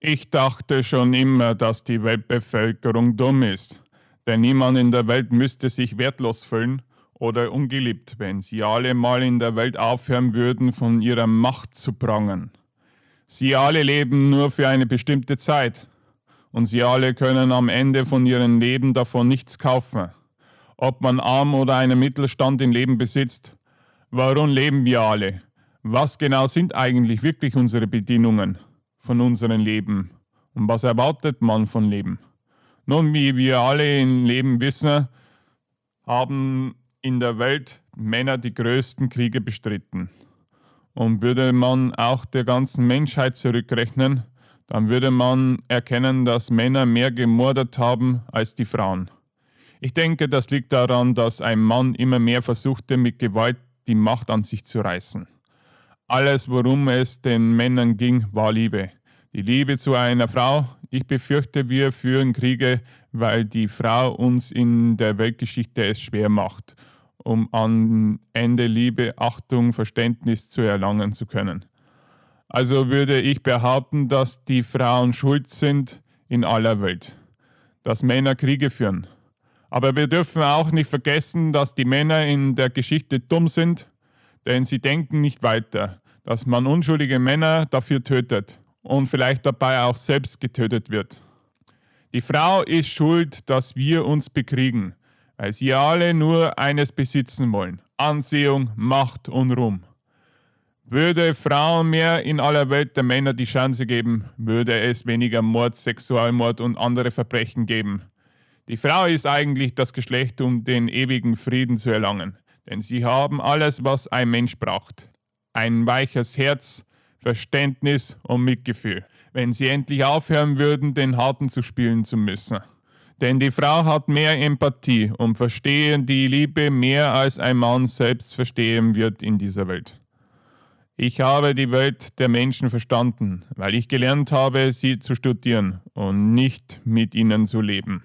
Ich dachte schon immer, dass die Weltbevölkerung dumm ist, denn niemand in der Welt müsste sich wertlos fühlen oder ungeliebt, wenn sie alle mal in der Welt aufhören würden, von ihrer Macht zu prangen. Sie alle leben nur für eine bestimmte Zeit und sie alle können am Ende von ihrem Leben davon nichts kaufen. Ob man arm oder einen Mittelstand im Leben besitzt. Warum leben wir alle? Was genau sind eigentlich wirklich unsere Bedingungen? Von unserem Leben. Und was erwartet man von Leben? Nun, wie wir alle im Leben wissen, haben in der Welt Männer die größten Kriege bestritten. Und würde man auch der ganzen Menschheit zurückrechnen, dann würde man erkennen, dass Männer mehr gemordet haben als die Frauen. Ich denke, das liegt daran, dass ein Mann immer mehr versuchte, mit Gewalt die Macht an sich zu reißen. Alles, worum es den Männern ging, war Liebe. Die Liebe zu einer Frau. Ich befürchte, wir führen Kriege, weil die Frau uns in der Weltgeschichte es schwer macht, um am Ende Liebe, Achtung, Verständnis zu erlangen zu können. Also würde ich behaupten, dass die Frauen schuld sind in aller Welt, dass Männer Kriege führen. Aber wir dürfen auch nicht vergessen, dass die Männer in der Geschichte dumm sind, denn sie denken nicht weiter, dass man unschuldige Männer dafür tötet und vielleicht dabei auch selbst getötet wird. Die Frau ist schuld, dass wir uns bekriegen, weil sie alle nur eines besitzen wollen, Ansehung, Macht und Ruhm. Würde Frauen mehr in aller Welt der Männer die Chance geben, würde es weniger Mord, Sexualmord und andere Verbrechen geben. Die Frau ist eigentlich das Geschlecht, um den ewigen Frieden zu erlangen, denn sie haben alles, was ein Mensch braucht. Ein weiches Herz, Verständnis und Mitgefühl, wenn sie endlich aufhören würden, den Harten zu spielen zu müssen. Denn die Frau hat mehr Empathie und verstehen die Liebe mehr als ein Mann selbst verstehen wird in dieser Welt. Ich habe die Welt der Menschen verstanden, weil ich gelernt habe, sie zu studieren und nicht mit ihnen zu leben.